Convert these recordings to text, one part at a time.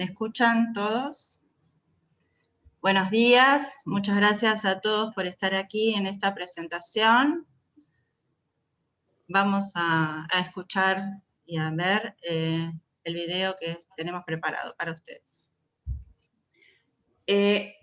¿Me escuchan todos? Buenos días, muchas gracias a todos por estar aquí en esta presentación. Vamos a, escuchar y a ver eh, el video que tenemos preparado para ustedes. Eh,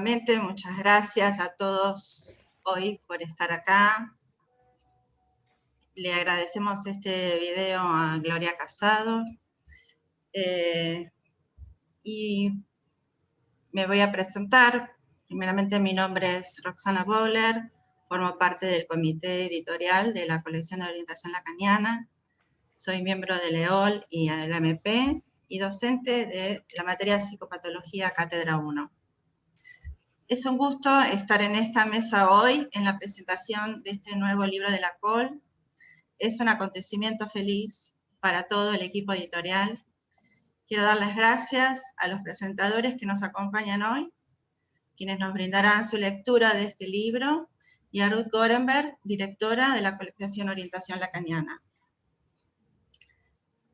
muchas gracias a todos hoy por estar acá. Le agradecemos este video a Gloria Casado. Eh, y me voy a presentar. Primeramente mi nombre es Roxana Bowler, formo parte del comité editorial de la colección de orientación lacaniana. Soy miembro de LEOL y MP y docente de la materia psicopatología Cátedra 1. Es un gusto estar en esta mesa hoy en la presentación de este nuevo libro de la COL. Es un acontecimiento feliz para todo el equipo editorial. Quiero dar las gracias a los presentadores que nos acompañan hoy, quienes nos brindarán su lectura de este libro, y a Ruth Gorenberg, directora de la colección Orientación Lacaniana.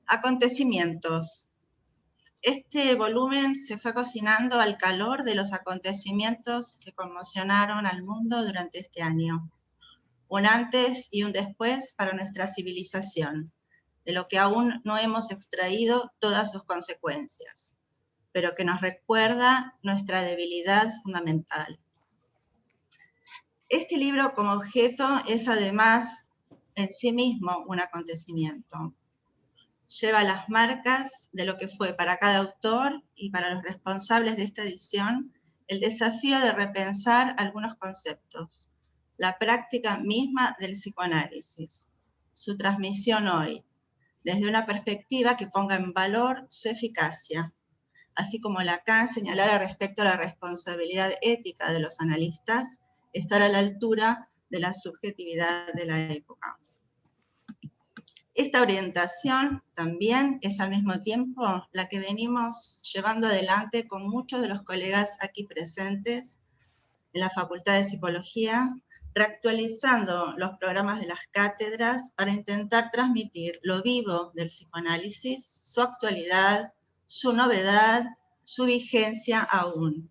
Acontecimientos. Este volumen se fue cocinando al calor de los acontecimientos que conmocionaron al mundo durante este año. Un antes y un después para nuestra civilización, de lo que aún no hemos extraído todas sus consecuencias, pero que nos recuerda nuestra debilidad fundamental. Este libro como objeto es además en sí mismo un acontecimiento, lleva las marcas de lo que fue para cada autor y para los responsables de esta edición el desafío de repensar algunos conceptos, la práctica misma del psicoanálisis, su transmisión hoy, desde una perspectiva que ponga en valor su eficacia, así como Lacan señalara respecto a la responsabilidad ética de los analistas, estar a la altura de la subjetividad de la época. Esta orientación también es al mismo tiempo la que venimos llevando adelante con muchos de los colegas aquí presentes en la Facultad de Psicología, reactualizando los programas de las cátedras para intentar transmitir lo vivo del psicoanálisis, su actualidad, su novedad, su vigencia aún.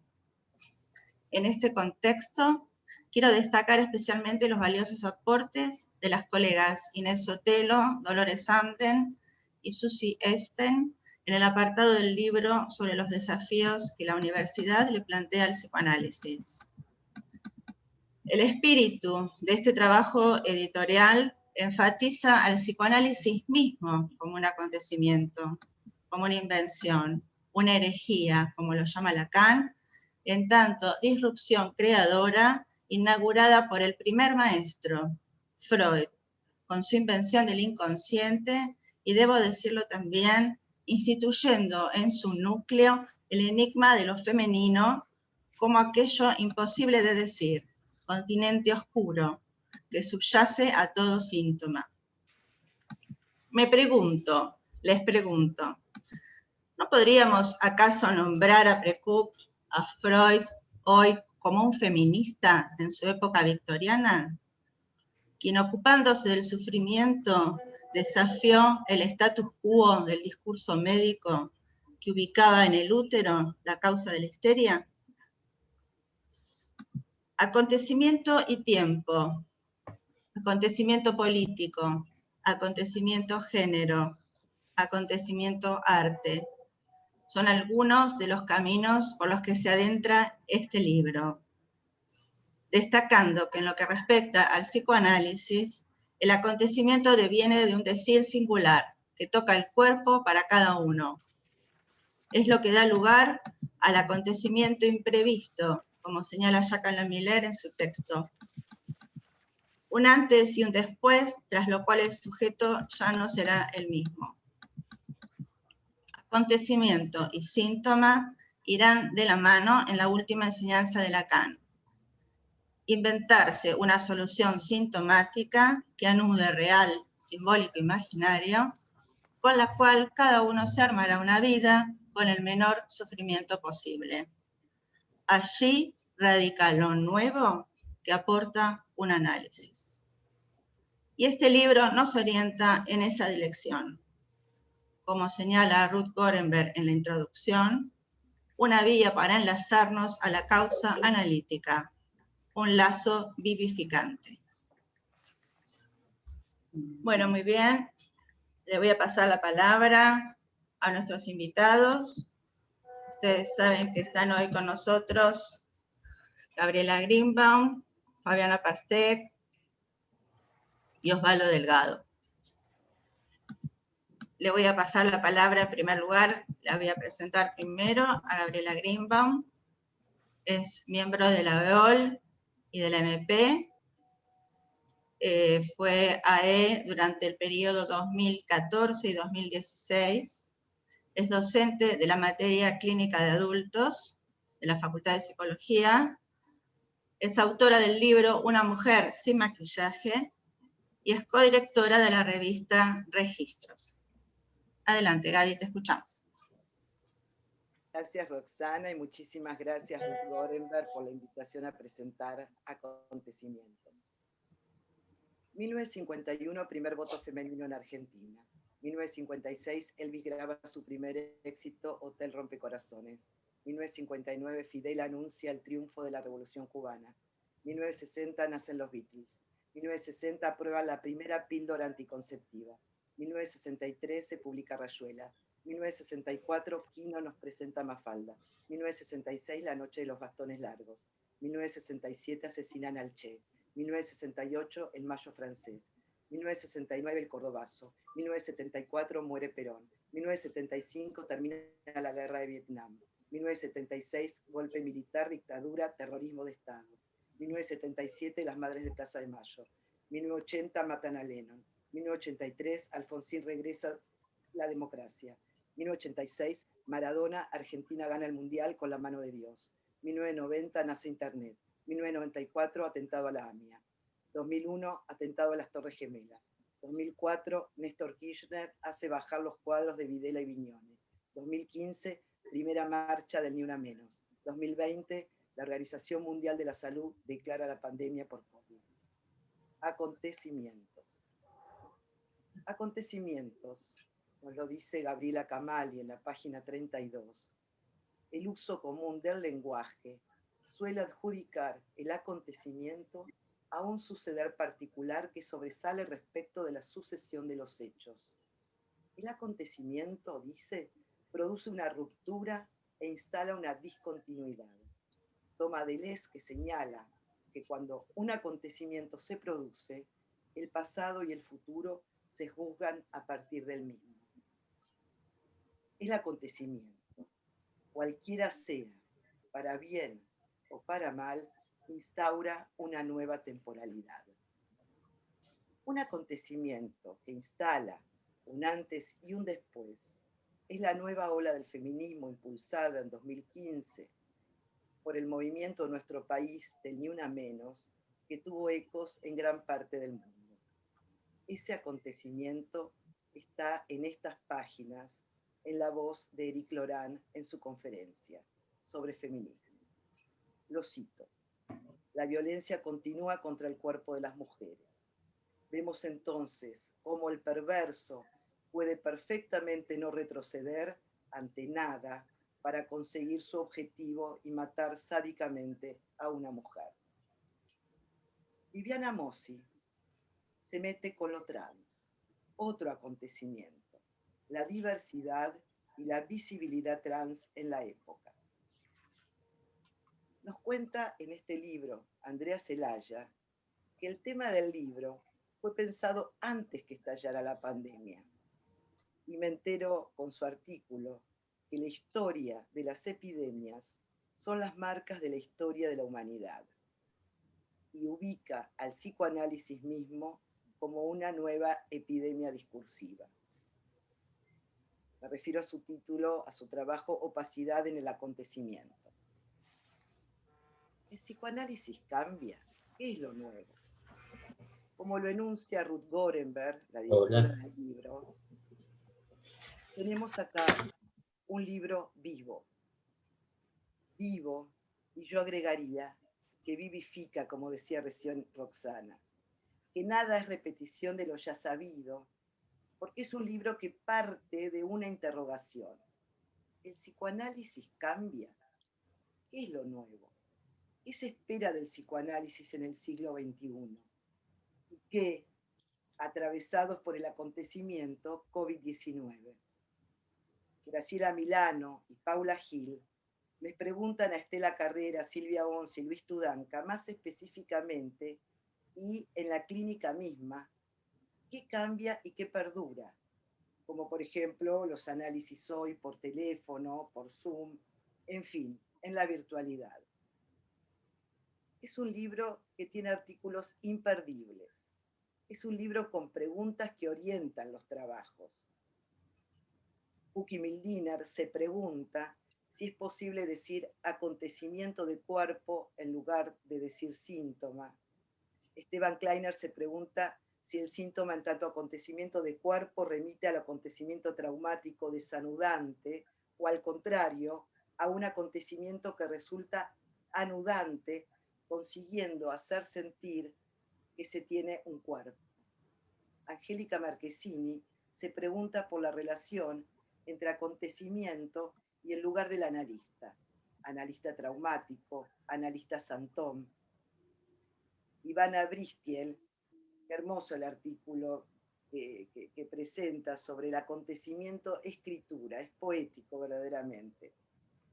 En este contexto, quiero destacar especialmente los valiosos aportes de las colegas Inés Sotelo, Dolores Anden y Susi Eften en el apartado del libro sobre los desafíos que la universidad le plantea al psicoanálisis. El espíritu de este trabajo editorial enfatiza al psicoanálisis mismo como un acontecimiento, como una invención, una herejía, como lo llama Lacan, en tanto disrupción creadora inaugurada por el primer maestro, Freud, con su invención del inconsciente, y debo decirlo también, instituyendo en su núcleo el enigma de lo femenino como aquello imposible de decir, continente oscuro, que subyace a todo síntoma. Me pregunto, les pregunto, ¿no podríamos acaso nombrar a Precup, a Freud, hoy como un feminista en su época victoriana? Quien ocupándose del sufrimiento desafió el status quo del discurso médico que ubicaba en el útero la causa de la histeria? Acontecimiento y tiempo, acontecimiento político, acontecimiento género, acontecimiento arte. Son algunos de los caminos por los que se adentra este libro, destacando que en lo que respecta al psicoanálisis, el acontecimiento deviene de un decir singular, que toca el cuerpo para cada uno. Es lo que da lugar al acontecimiento imprevisto, como señala Jacques Miller en su texto. Un antes y un después, tras lo cual el sujeto ya no será el mismo. Acontecimiento y síntoma irán de la mano en la última enseñanza de Lacan. Inventarse una solución sintomática que anude real, simbólico, imaginario, con la cual cada uno se armará una vida con el menor sufrimiento posible. Allí radica lo nuevo que aporta un análisis. Y este libro nos orienta en esa dirección. Como señala Ruth Gorenberg en la introducción, una vía para enlazarnos a la causa analítica, un lazo vivificante. Bueno, muy bien. Le voy a pasar la palabra a nuestros invitados. Ustedes saben que están hoy con nosotros Gabriela Greenbaum, Fabiana Parsec y Osvaldo Delgado. Le voy a pasar la palabra en primer lugar, la voy a presentar primero a Gabriela Greenbaum, es miembro de la BEOL y de la MP, eh, fue AE durante el periodo 2014 y 2016, es docente de la materia clínica de adultos de la Facultad de Psicología, es autora del libro Una mujer sin maquillaje y es codirectora de la revista Registros. Adelante, Gaby, te escuchamos. Gracias, Roxana, y muchísimas gracias, Ruth Gorenberg, por la invitación a presentar acontecimientos. 1951, primer voto femenino en Argentina. 1956, Elvis graba su primer éxito, Hotel Rompecorazones. 1959, Fidel anuncia el triunfo de la Revolución Cubana. 1960, nacen los Beatles. 1960, aprueba la primera píldora anticonceptiva. 1963, se publica Rayuela. 1964, Quino nos presenta Mafalda. 1966, La noche de los bastones largos. 1967, asesinan al Che. 1968, El mayo francés. 1969, El cordobazo. 1974, muere Perón. 1975, termina la guerra de Vietnam. 1976, golpe militar, dictadura, terrorismo de Estado. 1977, las Madres de Plaza de Mayo. 1980, matan a Lennon. 1983, Alfonsín regresa la democracia. 1986, Maradona, Argentina gana el Mundial con la mano de Dios. 1990, nace Internet. 1994, atentado a la AMIA. 2001, atentado a las Torres Gemelas. 2004, Néstor Kirchner hace bajar los cuadros de Videla y Viñones. 2015, primera marcha del Ni Una Menos. 2020, la Organización Mundial de la Salud declara la pandemia por COVID. Acontecimientos. Acontecimientos, nos lo dice Gabriela Camali en la página 32. El uso común del lenguaje suele adjudicar el acontecimiento a un suceder particular que sobresale respecto de la sucesión de los hechos. El acontecimiento, dice, produce una ruptura e instala una discontinuidad. Toma Deleuze que señala que cuando un acontecimiento se produce, el pasado y el futuro se juzgan a partir del mismo. El acontecimiento, cualquiera sea, para bien o para mal, instaura una nueva temporalidad. Un acontecimiento que instala un antes y un después es la nueva ola del feminismo impulsada en 2015 por el movimiento nuestro país de Ni Una Menos, que tuvo ecos en gran parte del mundo. Ese acontecimiento está en estas páginas, en la voz de Eric Lorán en su conferencia sobre feminismo. Lo cito. La violencia continúa contra el cuerpo de las mujeres. Vemos entonces cómo el perverso puede perfectamente no retroceder ante nada para conseguir su objetivo y matar sádicamente a una mujer. Viviana Mossi se mete con lo trans, otro acontecimiento, la diversidad y la visibilidad trans en la época. Nos cuenta en este libro Andrea Celaya que el tema del libro fue pensado antes que estallara la pandemia y me entero con su artículo que la historia de las epidemias son las marcas de la historia de la humanidad y ubica al psicoanálisis mismo como una nueva epidemia discursiva. Me refiero a su título, a su trabajo Opacidad en el acontecimiento. ¿El psicoanálisis cambia? ¿Qué es lo nuevo? Como lo enuncia Ruth Gorenberg, la directora del libro, tenemos acá un libro vivo. Vivo, y yo agregaría que vivifica, como decía recién Roxana, que nada es repetición de lo ya sabido, porque es un libro que parte de una interrogación. ¿El psicoanálisis cambia? ¿Qué es lo nuevo? ¿Qué se espera del psicoanálisis en el siglo XXI? ¿Y qué, atravesados por el acontecimiento COVID-19? Graciela Milano y Paula Gil, les preguntan a Estela Carrera, Silvia Once y Luis Tudanca, más específicamente y en la clínica misma, qué cambia y qué perdura, como por ejemplo los análisis hoy por teléfono, por Zoom, en fin, en la virtualidad. Es un libro que tiene artículos imperdibles. Es un libro con preguntas que orientan los trabajos Uki Mildiner se pregunta si es posible decir acontecimiento de cuerpo en lugar de decir síntoma. Esteban Kleiner se pregunta si el síntoma en tanto acontecimiento de cuerpo remite al acontecimiento traumático desanudante o al contrario, a un acontecimiento que resulta anudante, consiguiendo hacer sentir que se tiene un cuerpo. Angélica Marquesini se pregunta por la relación entre acontecimiento y el lugar del analista, analista traumático, analista santón. Ivana Bristiel, hermoso el artículo que, que, presenta sobre el acontecimiento escritura, es poético verdaderamente,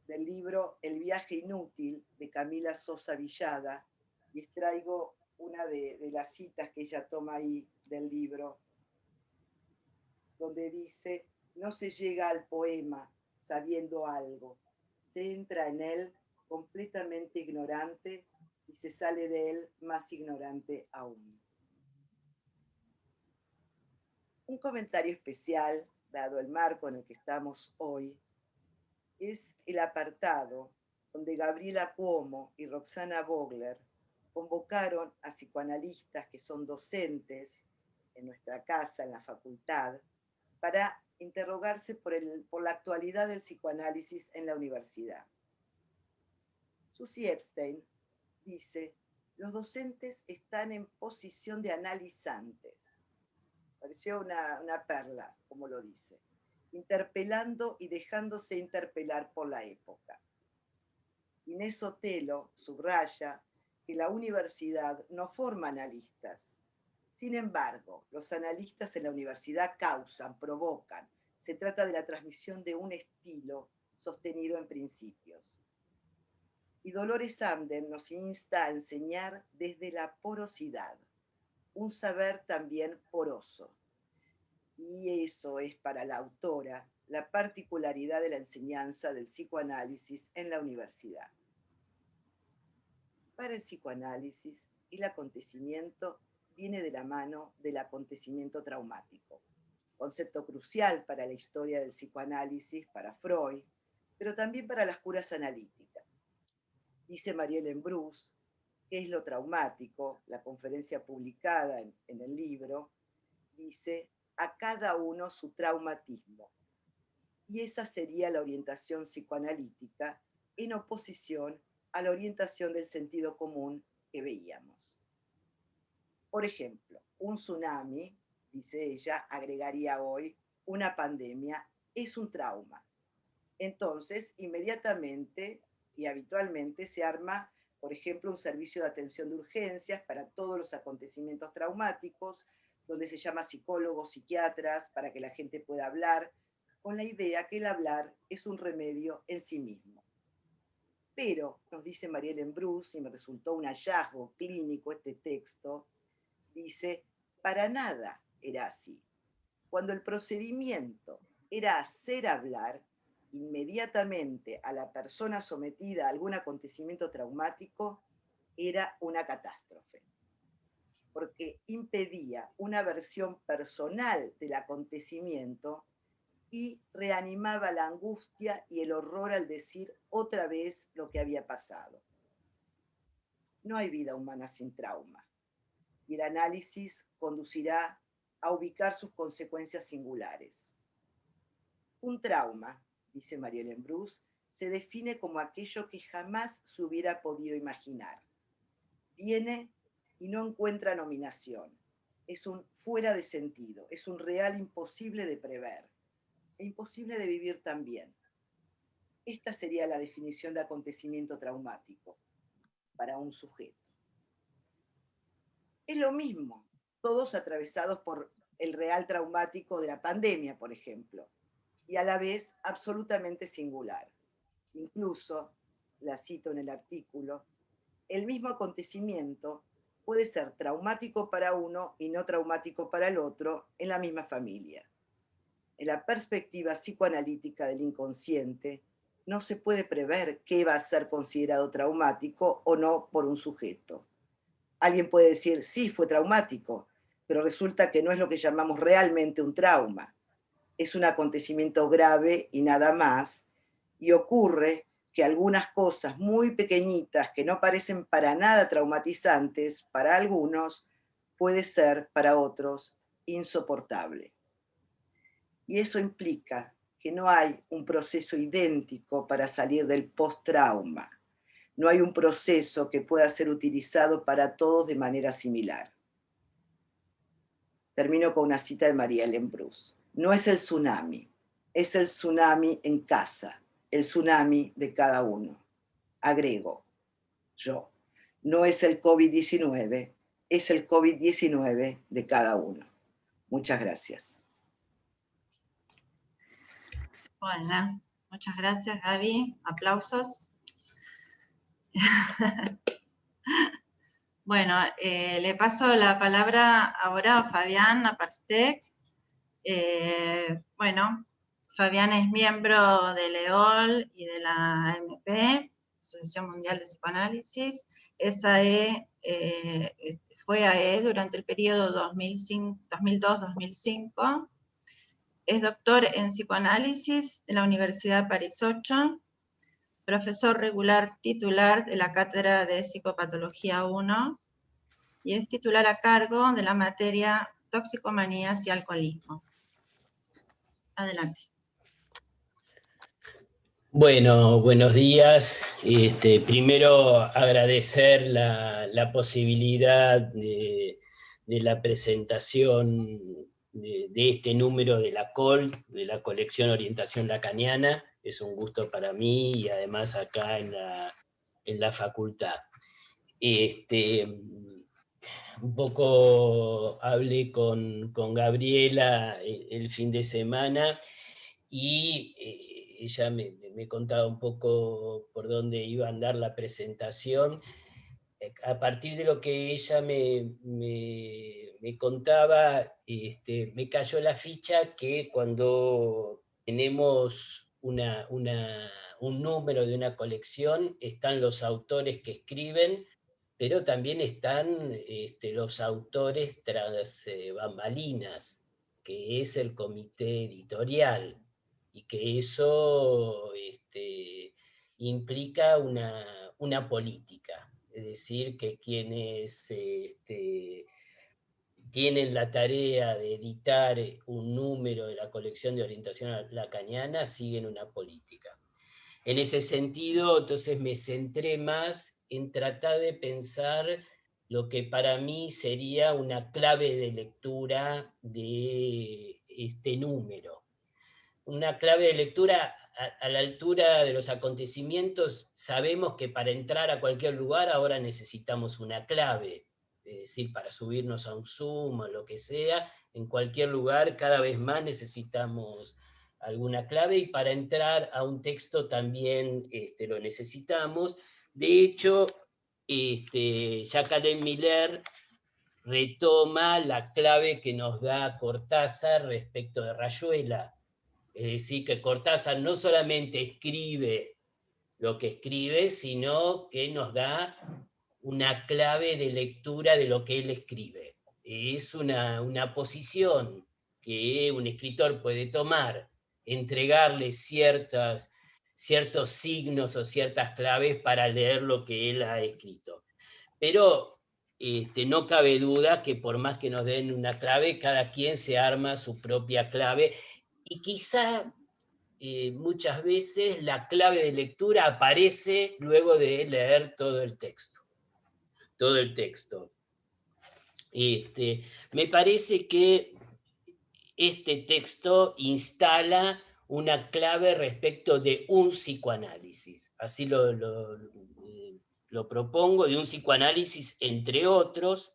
del libro El viaje inútil de Camila Sosa Villada, y extraigo una de, de las citas que ella toma ahí del libro, donde dice, no se llega al poema sabiendo algo, se entra en él completamente ignorante y se sale de él más ignorante aún. Un comentario especial, dado el marco en el que estamos hoy, es el apartado donde Gabriela Cuomo y Roxana Vogler convocaron a psicoanalistas que son docentes en nuestra casa, en la facultad, para interrogarse por, el, por la actualidad del psicoanálisis en la universidad. Susie Epstein dice, los docentes están en posición de analizantes. Pareció una, una perla, como lo dice. Interpelando y dejándose interpelar por la época. Inés Otelo subraya que la universidad no forma analistas. Sin embargo, los analistas en la universidad causan, provocan. Se trata de la transmisión de un estilo sostenido en principios. Y Dolores Amden nos insta a enseñar desde la porosidad, un saber también poroso. Y eso es para la autora la particularidad de la enseñanza del psicoanálisis en la universidad. Para el psicoanálisis, el acontecimiento viene de la mano del acontecimiento traumático, concepto crucial para la historia del psicoanálisis, para Freud, pero también para las curas analíticas. Dice Marielle Bruce, ¿qué es lo traumático? La conferencia publicada en el libro dice, a cada uno su traumatismo. Y esa sería la orientación psicoanalítica en oposición a la orientación del sentido común que veíamos. Por ejemplo, un tsunami, dice ella, agregaría hoy, una pandemia, es un trauma. Entonces, inmediatamente y habitualmente se arma, por ejemplo, un servicio de atención de urgencias para todos los acontecimientos traumáticos, donde se llama psicólogos, psiquiatras, para que la gente pueda hablar, con la idea que el hablar es un remedio en sí mismo. Pero, nos dice Marielle Bruce, y me resultó un hallazgo clínico este texto, dice, para nada era así. Cuando el procedimiento era hacer hablar, inmediatamente a la persona sometida a algún acontecimiento traumático, era una catástrofe porque impedía una versión personal del acontecimiento y reanimaba la angustia y el horror al decir otra vez lo que había pasado. No hay vida humana sin trauma, y el análisis conducirá a ubicar sus consecuencias singulares. Un trauma, dice Marielle Bruce, se define como aquello que jamás se hubiera podido imaginar. Viene y no encuentra nominación. Es un fuera de sentido, es un real imposible de prever e imposible de vivir también. Esta sería la definición de acontecimiento traumático para un sujeto. Es lo mismo, todos atravesados por el real traumático de la pandemia, por ejemplo, y a la vez absolutamente singular. Incluso, la cito en el artículo, el mismo acontecimiento puede ser traumático para uno y no traumático para el otro en la misma familia. En la perspectiva psicoanalítica del inconsciente, no se puede prever qué va a ser considerado traumático o no por un sujeto. Alguien puede decir, sí, fue traumático, pero resulta que no es lo que llamamos realmente un trauma. Es un acontecimiento grave y nada más, y ocurre que algunas cosas muy pequeñitas que no parecen para nada traumatizantes para algunos, puede ser para otros insoportable. Y eso implica que no hay un proceso idéntico para salir del post-trauma. No hay un proceso que pueda ser utilizado para todos de manera similar. Termino con una cita de María Ellen Bruce. No es el tsunami, es el tsunami en casa, el tsunami de cada uno. Agrego, yo, no es el COVID-19, es el COVID-19 de cada uno. Muchas gracias. Bueno, muchas gracias Gaby, aplausos. bueno, eh, le paso la palabra ahora a Fabián Aparstec. Eh, bueno, Fabiana es miembro de LEOL y de la AMP, Asociación Mundial de Psicoanálisis. Esa e, eh, fue AE durante el periodo 2002-2005. Es doctor en psicoanálisis de la Universidad París 8, profesor regular titular de la Cátedra de Psicopatología 1 y es titular a cargo de la materia Toxicomanías y Alcoholismo. Adelante. Bueno, buenos días. Este, primero agradecer la, posibilidad de, la presentación de, este número de la COL, de la colección Orientación Lacaniana. Es un gusto para mí y además acá en la, en la facultad. Este, un poco hablé con, Gabriela el, fin de semana y eh, ella me, me, contaba un poco por dónde iba a andar la presentación. Eh, a partir de lo que ella me, me, contaba, este, me cayó la ficha que cuando tenemos una, un número de una colección, están los autores que escriben, pero también están este, los autores tras eh, bambalinas, que es el comité editorial, y que eso este, implica una, política, es decir, que quienes este, tienen la tarea de editar un número de la colección de orientación lacaniana siguen una política. En ese sentido, entonces me centré más en tratar de pensar lo que para mí sería una clave de lectura de este número. Una clave de lectura a, la altura de los acontecimientos, sabemos que para entrar a cualquier lugar ahora necesitamos una clave, es decir, para subirnos a un Zoom o lo que sea, en cualquier lugar cada vez más necesitamos alguna clave y para entrar a un texto también este, lo necesitamos. De hecho, este, Jacqueline Miller retoma la clave que nos da Cortázar respecto de Rayuela. Es decir, que Cortázar no solamente escribe lo que escribe, sino que nos da una clave de lectura de lo que él escribe. Es una, una posición que un escritor puede tomar, entregarle ciertas ciertos signos o ciertas claves para leer lo que él ha escrito. Pero este, no cabe duda que por más que nos den una clave, cada quien se arma su propia clave y quizá eh, muchas veces la clave de lectura aparece luego de leer todo el texto. Todo el texto. Este, me parece que este texto instala una clave respecto de un psicoanálisis. Así lo, lo, propongo, de un psicoanálisis entre otros,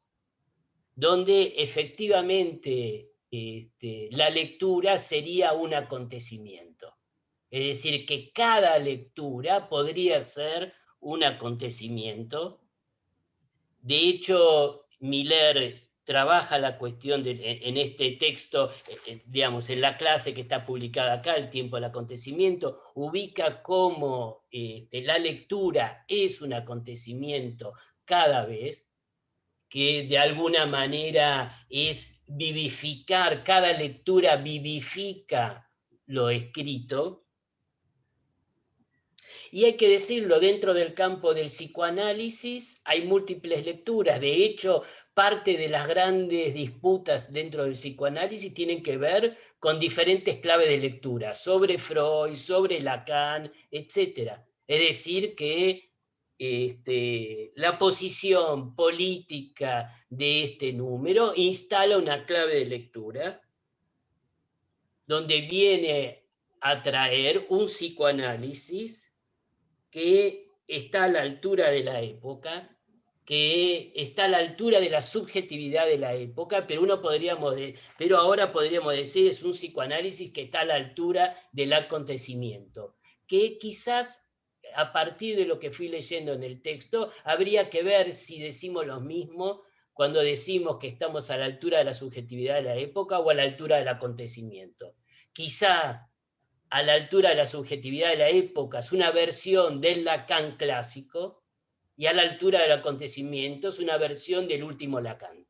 donde efectivamente este, la lectura sería un acontecimiento. Es decir, que cada lectura podría ser un acontecimiento. De hecho, Miller trabaja la cuestión de, en este texto, eh, eh, digamos, en la clase que está publicada acá, El tiempo del acontecimiento, ubica cómo este, la lectura es un acontecimiento cada vez, que de alguna manera es vivificar, cada lectura vivifica lo escrito, y hay que decirlo, dentro del campo del psicoanálisis hay múltiples lecturas. De hecho, parte de las grandes disputas dentro del psicoanálisis tienen que ver con diferentes claves de lectura, sobre Freud, sobre Lacan, etc. Es decir, que este, la posición política de este número instala una clave de lectura donde viene a traer un psicoanálisis que está a la altura de la época, que está a la altura de la subjetividad de la época, pero, uno podríamos pero ahora podríamos decir es un psicoanálisis que está a la altura del acontecimiento, que quizás a partir de lo que fui leyendo en el texto, habría que ver si decimos lo mismo cuando decimos que estamos a la altura de la subjetividad de la época o a la altura del acontecimiento. Quizá a la altura de la subjetividad de la época, es una versión del Lacan clásico, y a la altura del acontecimiento es una versión del último Lacan.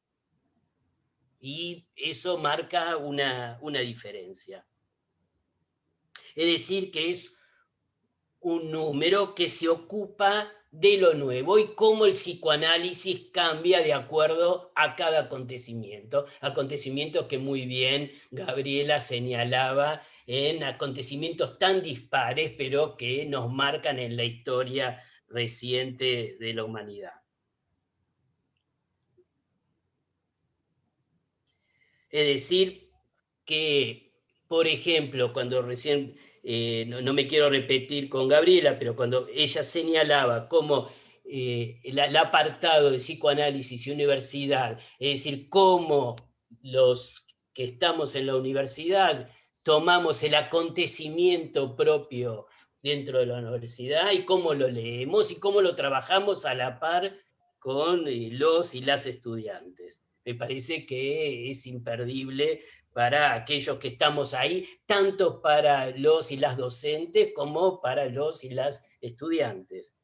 Y eso marca una, una diferencia. Es decir, que es un número que se ocupa de lo nuevo y cómo el psicoanálisis cambia de acuerdo a cada acontecimiento. Acontecimientos que muy bien Gabriela señalaba en acontecimientos tan dispares, pero que nos marcan en la historia reciente de la humanidad. Es decir, que, por ejemplo, cuando recién eh, no, me quiero repetir con Gabriela, pero cuando ella señalaba cómo eh, el, apartado de psicoanálisis y universidad, es decir, cómo los que estamos en la universidad tomamos el acontecimiento propio dentro de la universidad y cómo lo leemos y cómo lo trabajamos a la par con eh, los y las estudiantes. Me parece que es imperdible para aquellos que estamos ahí, tanto para los y las docentes como para los y las estudiantes.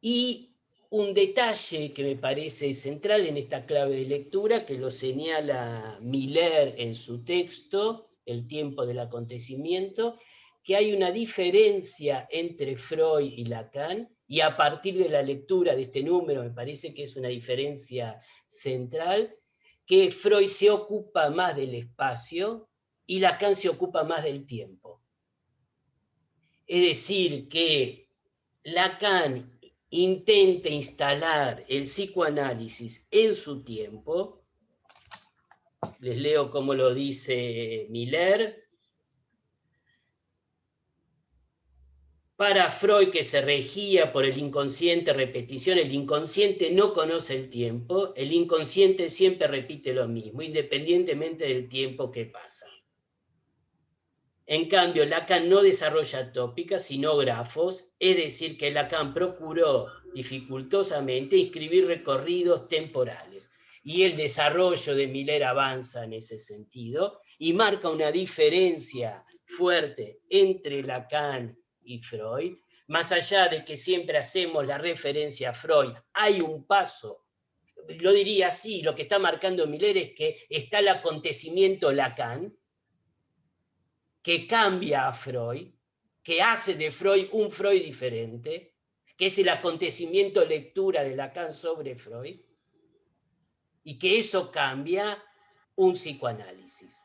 Y un detalle que me parece central en esta clave de lectura, que lo señala Miller en su texto, El tiempo del acontecimiento, que hay una diferencia entre Freud y Lacan, y a partir de la lectura de este número me parece que es una diferencia central, que Freud se ocupa más del espacio y Lacan se ocupa más del tiempo. Es decir, que Lacan intenta instalar el psicoanálisis en su tiempo, les leo cómo lo dice Miller, Para Freud, que se regía por el inconsciente repetición, el inconsciente no conoce el tiempo, el inconsciente siempre repite lo mismo, independientemente del tiempo que pasa. En cambio, Lacan no desarrolla tópicas, sino grafos, es decir, que Lacan procuró dificultosamente inscribir recorridos temporales. Y el desarrollo de Miller avanza en ese sentido y marca una diferencia fuerte entre Lacan y Freud, más allá de que siempre hacemos la referencia a Freud, hay un paso, lo diría así, lo que está marcando Miller es que está el acontecimiento Lacan, que cambia a Freud, que hace de Freud un Freud diferente, que es el acontecimiento lectura de Lacan sobre Freud, y que eso cambia un psicoanálisis.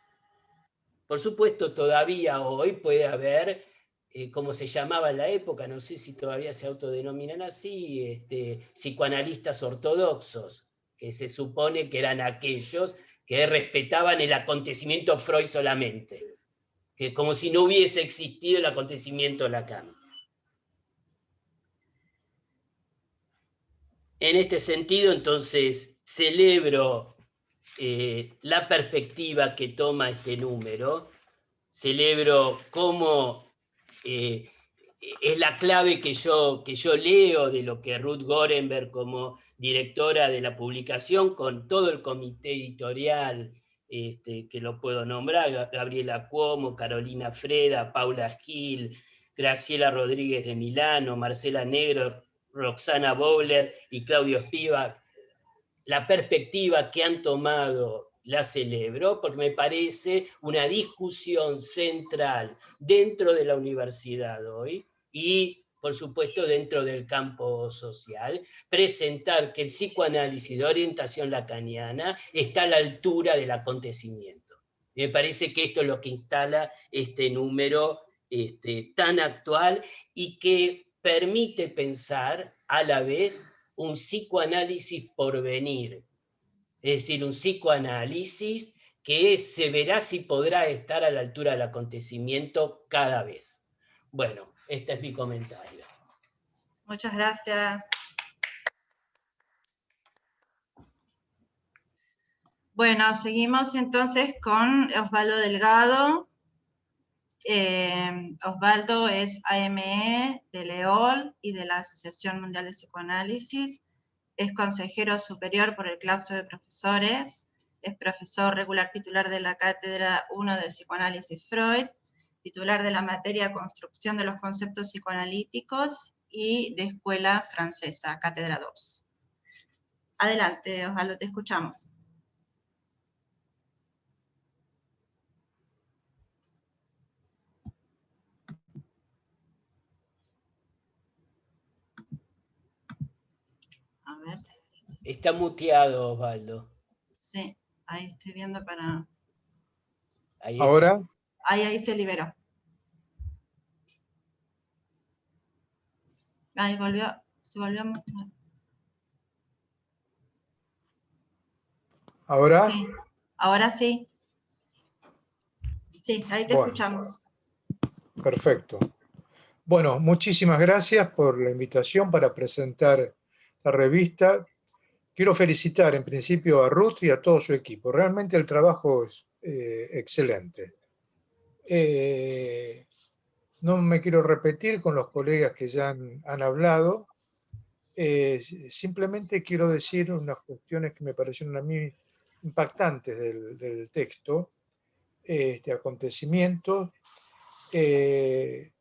Por supuesto, todavía hoy puede haber eh, como se llamaba en la época, no sé si todavía se autodenominan así, este, psicoanalistas ortodoxos, que se supone que eran aquellos que respetaban el acontecimiento Freud solamente, que como si no hubiese existido el acontecimiento Lacan. En este sentido, entonces, celebro eh, la perspectiva que toma este número, celebro cómo eh, es la clave que yo, que yo leo de lo que Ruth Gorenberg como directora de la publicación, con todo el comité editorial este, que lo puedo nombrar, Gabriela Cuomo, Carolina Freda, Paula Gil, Graciela Rodríguez de Milano, Marcela Negro, Roxana Bowler y Claudio Spivak, la perspectiva que han tomado la celebro porque me parece una discusión central dentro de la universidad hoy y, por supuesto, dentro del campo social, presentar que el psicoanálisis de orientación lacaniana está a la altura del acontecimiento. Me parece que esto es lo que instala este número este, tan actual y que permite pensar a la vez un psicoanálisis por venir, es decir, un psicoanálisis que se verá si podrá estar a la altura del acontecimiento cada vez. Bueno, este es mi comentario. Muchas gracias. Bueno, seguimos entonces con Osvaldo Delgado. Eh, Osvaldo es AME de Leol y de la Asociación Mundial de Psicoanálisis es consejero superior por el claustro de profesores es profesor regular titular de la Cátedra 1 de Psicoanálisis Freud, titular de la materia Construcción de los Conceptos Psicoanalíticos y de Escuela Francesa, Cátedra 2. Adelante, Osvaldo, te escuchamos. A ver. Está muteado, Osvaldo. Sí, ahí estoy viendo para... ¿Ahora? Ahí, ahí se liberó. Ahí volvió, se volvió a mostrar. ¿Ahora? Sí, ahora sí. Sí, ahí te Bueno. escuchamos. Perfecto. Bueno, muchísimas gracias por la invitación para presentar la revista. Quiero felicitar en principio a Ruth y a todo su equipo. Realmente el trabajo es eh, excelente. Eh, no me quiero repetir con los colegas que ya han, hablado. Eh, simplemente quiero decir unas cuestiones que me parecieron a mí impactantes del, del texto, este acontecimiento. El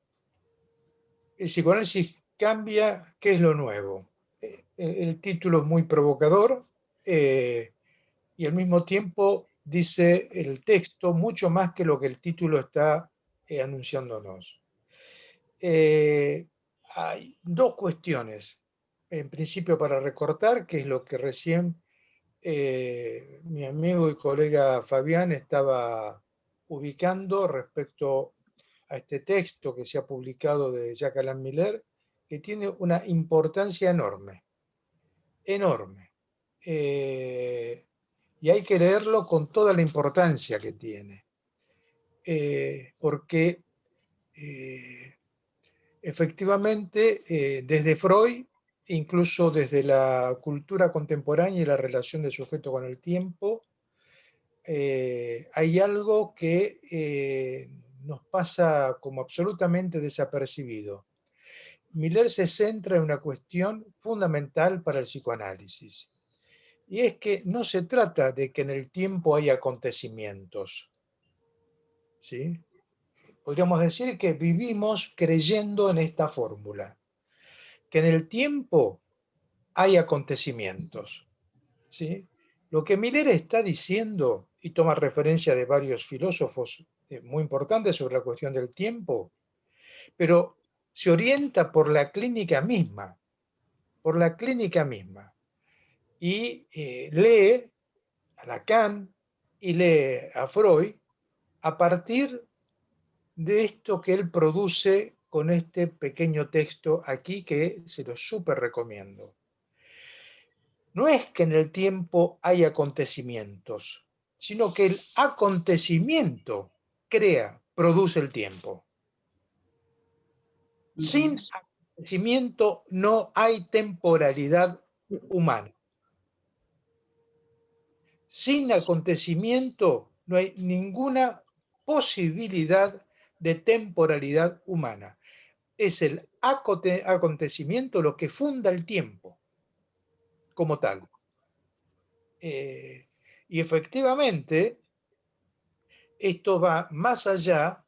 psicoanálisis cambia, ¿qué es lo nuevo? El, título es muy provocador eh, y al mismo tiempo dice el texto mucho más que lo que el título está eh, anunciándonos. Eh, hay dos cuestiones, en principio para recortar, que es lo que recién mi amigo y colega Fabián estaba ubicando respecto a este texto que se ha publicado de Jacques Alain Miller, que tiene una importancia enorme, enorme. Eh, y hay que leerlo con toda la importancia que tiene, Eh, porque eh, efectivamente desde Freud, incluso desde la cultura contemporánea y la relación del sujeto con el tiempo, hay algo que nos pasa como absolutamente desapercibido. Miller se centra en una cuestión fundamental para el psicoanálisis, y es que no se trata de que en el tiempo hay acontecimientos, ¿sí? Podríamos decir que vivimos creyendo en esta fórmula, que en el tiempo hay acontecimientos, ¿sí? Lo que Miller está diciendo, y toma referencia de varios filósofos eh, muy importantes sobre la cuestión del tiempo, pero se orienta por la clínica misma, por la clínica misma, y eh, lee a Lacan y lee a Freud a partir de esto que él produce con este pequeño texto aquí que se lo súper recomiendo. No es que en el tiempo hay acontecimientos, sino que el acontecimiento crea, produce el tiempo. Sin acontecimiento no hay temporalidad humana. Sin acontecimiento no hay ninguna posibilidad de temporalidad humana. Es el aconte- acontecimiento lo que funda el tiempo como tal. Eh, y efectivamente, esto va más allá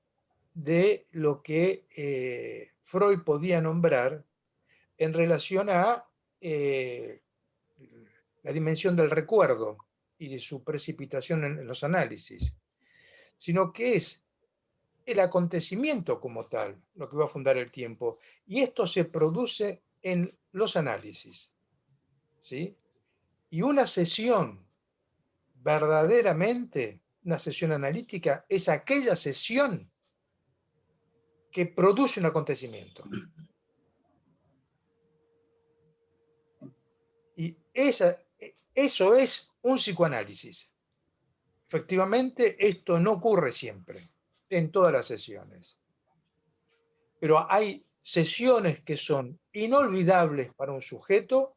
de lo que eh, Freud podía nombrar en relación a eh, la dimensión del recuerdo y de su precipitación en, en los análisis, sino que es el acontecimiento como tal lo que va a fundar el tiempo. Y esto se produce en los análisis. ¿sí? Y una sesión verdaderamente, una sesión analítica, es aquella sesión que produce un acontecimiento. Y esa, eso es un psicoanálisis. Efectivamente, esto no ocurre siempre, en todas las sesiones. Pero hay sesiones que son inolvidables para un sujeto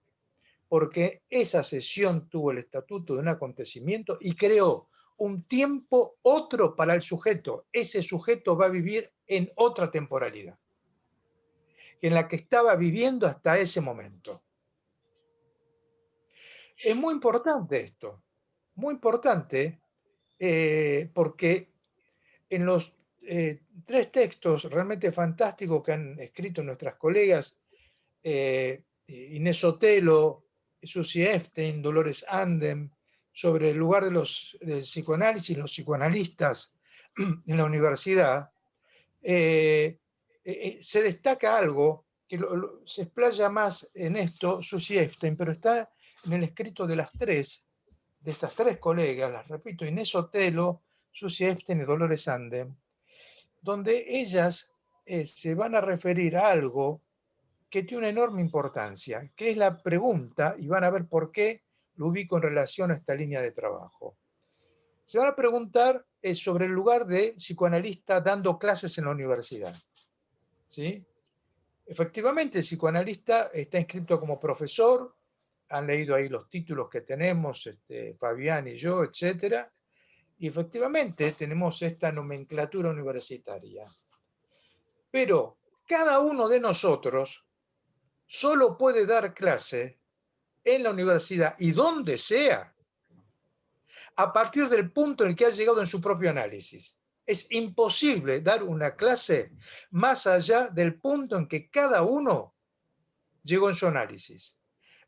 porque esa sesión tuvo el estatuto de un acontecimiento y creó un tiempo otro para el sujeto. Ese sujeto va a vivir en otra temporalidad, en la que estaba viviendo hasta ese momento. Es muy importante esto, muy importante eh, porque en los eh, tres textos realmente fantásticos que han escrito nuestras colegas, eh, Inés Otelo, Susie Epstein, Dolores Andem, sobre el lugar de los, del psicoanálisis, los psicoanalistas en la universidad, se destaca algo que se explaya más en esto, Susie Epstein, pero está en el escrito de las tres, de estas tres colegas, las repito, Inés Otelo, Susie Epstein y Dolores Andem, donde ellas eh, se van a referir a algo que tiene una enorme importancia, que es la pregunta, y van a ver por qué lo ubico en relación a esta línea de trabajo. Se van a preguntar eh, sobre el lugar de psicoanalista dando clases en la universidad. ¿Sí? Efectivamente, el psicoanalista está inscrito como profesor, han leído ahí los títulos que tenemos, este, Fabián y yo, etcétera, y efectivamente tenemos esta nomenclatura universitaria. Pero cada uno de nosotros solo puede dar clase en la universidad y donde sea, a partir del punto en el que ha llegado en su propio análisis. Es imposible dar una clase más allá del punto en que cada uno llegó en su análisis.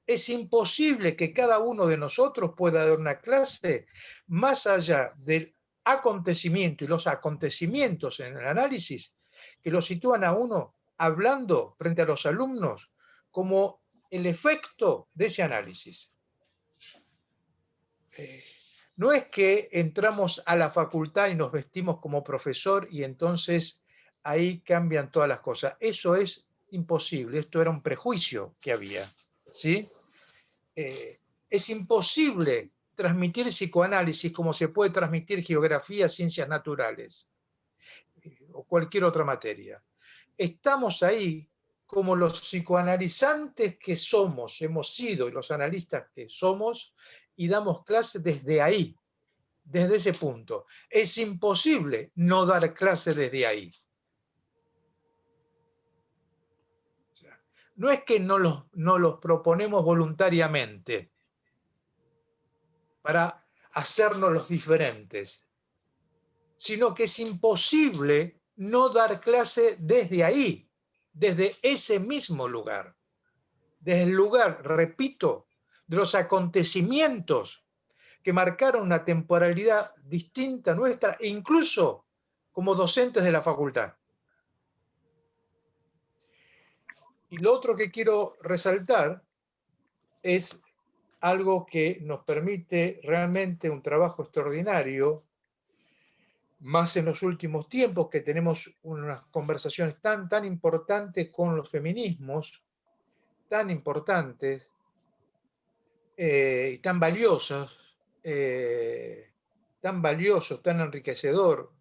Es imposible que cada uno de nosotros pueda dar una clase más allá del acontecimiento y los acontecimientos en el análisis que lo sitúan a uno hablando frente a los alumnos como el efecto de ese análisis. Eh, no es que entramos a la facultad y nos vestimos como profesor y entonces ahí cambian todas las cosas. Eso es imposible, esto era un prejuicio que había. ¿sí? Eh, es imposible transmitir psicoanálisis como se puede transmitir geografía, ciencias naturales eh, o cualquier otra materia. Estamos ahí como los psicoanalizantes que somos, hemos sido, y los analistas que somos, y damos clase desde ahí, desde ese punto. Es imposible no dar clase desde ahí. no es que no los, no los proponemos voluntariamente para hacernos los diferentes, sino que es imposible no dar clase desde ahí, desde ese mismo lugar. Desde el lugar, repito, de los acontecimientos que marcaron una temporalidad distinta nuestra, e incluso como docentes de la facultad. Y lo otro que quiero resaltar es algo que nos permite realmente un trabajo extraordinario, más en los últimos tiempos que tenemos unas conversaciones tan, tan importantes con los feminismos, tan importantes, eh, y tan valiosos, eh, tan valiosos, tan enriquecedor,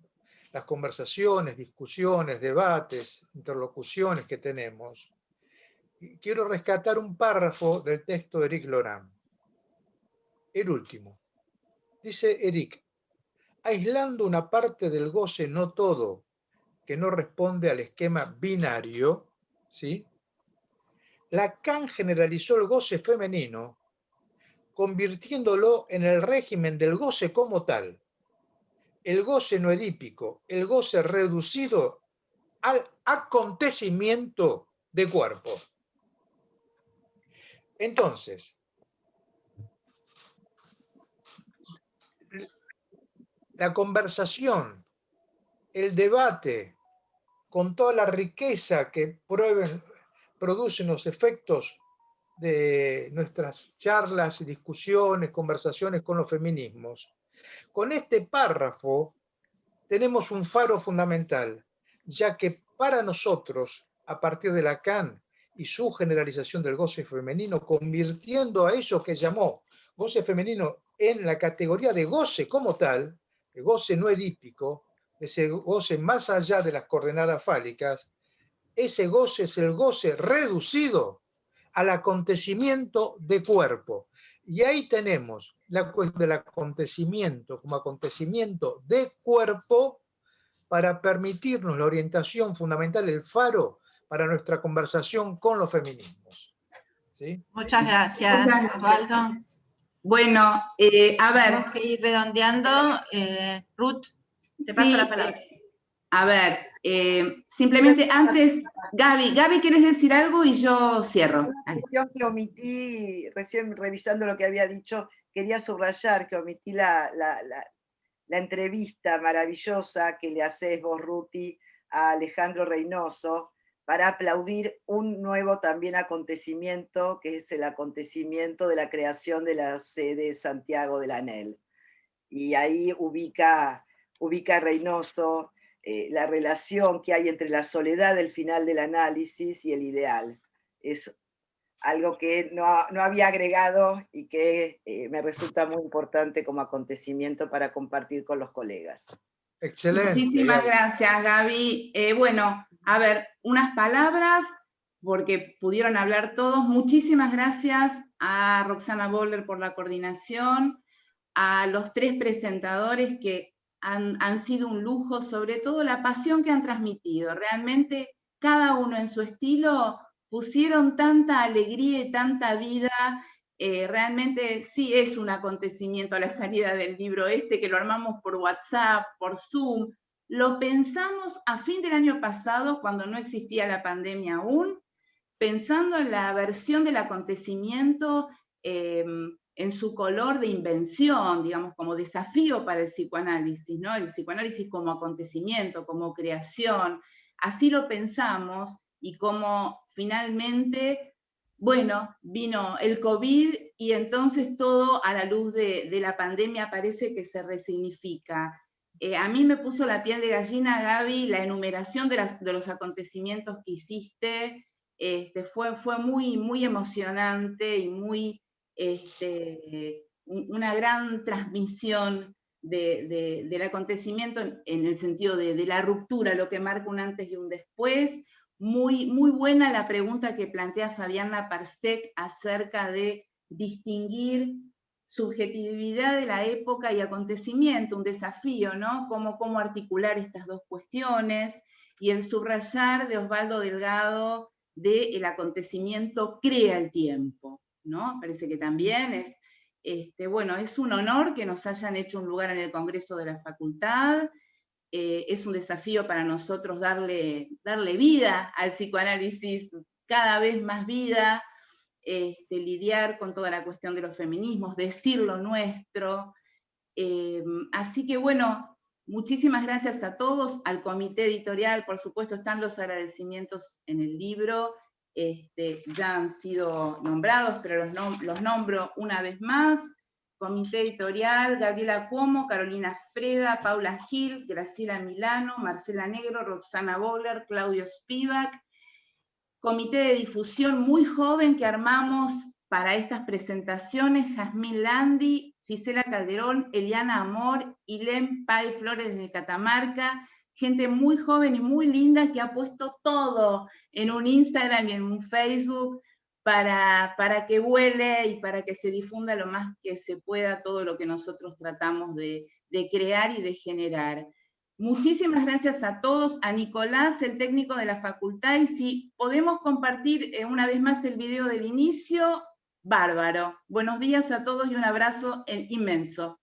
las conversaciones, discusiones, debates, interlocuciones que tenemos. Quiero rescatar un párrafo del texto de Eric Loran. El último. Dice Eric, aislando una parte del goce, no todo, que no responde al esquema binario, ¿sí? Lacan generalizó el goce femenino convirtiéndolo en el régimen del goce como tal. El goce no edípico, el goce reducido al acontecimiento de cuerpo. Entonces, la conversación, el debate, con toda la riqueza que producen los efectos de nuestras charlas discusiones, conversaciones con los feminismos. Con este párrafo tenemos un faro fundamental, ya que para nosotros, a partir de Lacan y su generalización del goce femenino, convirtiendo a eso que llamó goce femenino en la categoría de goce como tal, el goce no edípico, ese goce más allá de las coordenadas fálicas, ese goce es el goce reducido al acontecimiento de cuerpo. Y ahí tenemos la cuestión del acontecimiento como acontecimiento de cuerpo para permitirnos la orientación fundamental, el faro para nuestra conversación con los feminismos. Muchas gracias, Osvaldo. Bueno, eh, a ver. Tenemos que ir redondeando. Eh, Ruth, te paso la palabra. A ver, eh, simplemente antes, Gaby, Gaby, ¿quieres decir algo? Y yo cierro. Una cuestión que omití, recién revisando lo que había dicho, quería subrayar que omití la, la entrevista maravillosa que le haces vos, Ruti, a Alejandro Reynoso, para aplaudir un nuevo también acontecimiento, que es el acontecimiento de la creación de la sede Santiago del ANEL. Y ahí ubica, ubica Reynoso eh, la relación que hay entre la soledad del final del análisis y el ideal. Es algo que no, había agregado y que eh, me resulta muy importante como acontecimiento para compartir con los colegas. Excelente. Muchísimas gracias, Gaby. Eh, bueno, a ver, unas palabras, porque pudieron hablar todos. Muchísimas gracias a Roxana Boller por la coordinación, a los tres presentadores que han, sido un lujo, sobre todo la pasión que han transmitido. Realmente cada uno en su estilo pusieron tanta alegría y tanta vida eh, realmente sí es un acontecimiento la salida del libro este, que lo armamos por WhatsApp, por Zoom. Lo pensamos a fin del año pasado, cuando no existía la pandemia aún, pensando en la versión del acontecimiento em, en su color de invención, digamos, como desafío para el psicoanálisis, ¿no? El psicoanálisis como acontecimiento, como creación. Así lo pensamos y como finalmente bueno, vino el COVID y entonces todo a la luz de, la pandemia parece que se resignifica. Eh, a mí me puso la piel de gallina, Gaby, la enumeración de, los acontecimientos que hiciste, este, fue, fue muy, muy emocionante y muy, este, una gran transmisión del acontecimiento en, el sentido de, la ruptura, lo que marca un antes y un después, muy, muy buena la pregunta que plantea Fabiana Parsec acerca de distinguir subjetividad de la época y acontecimiento, un desafío, ¿no? Cómo, cómo articular estas dos cuestiones, y el subrayar de Osvaldo Delgado de el acontecimiento crea el tiempo, ¿no? Parece que también es, este, bueno, es un honor que nos hayan hecho un lugar en el Congreso de la Facultad, eh, es un desafío para nosotros darle, darle vida al psicoanálisis, cada vez más vida, este, lidiar con toda la cuestión de los feminismos, decir lo nuestro. Eh, así que bueno, muchísimas gracias a todos, al comité editorial, por supuesto están los agradecimientos en el libro, este, ya han sido nombrados, pero los, nombro una vez más. Comité editorial, Gabriela Cuomo, Carolina Freda, Paula Gil, Graciela Milano, Marcela Negro, Roxana Boller, Claudio Spivak. Comité de difusión muy joven que armamos para estas presentaciones, Jazmín Landi, Gisela Calderón, Eliana Amor, Ilem Pai Flores de Catamarca, gente muy joven y muy linda que ha puesto todo en un Instagram y en un Facebook para, para que vuele y para que se difunda lo más que se pueda todo lo que nosotros tratamos de, de crear y de generar. Muchísimas gracias a todos, a Nicolás, el técnico de la facultad, y si podemos compartir eh, una vez más el video del inicio, bárbaro. Buenos días a todos y un abrazo inmenso.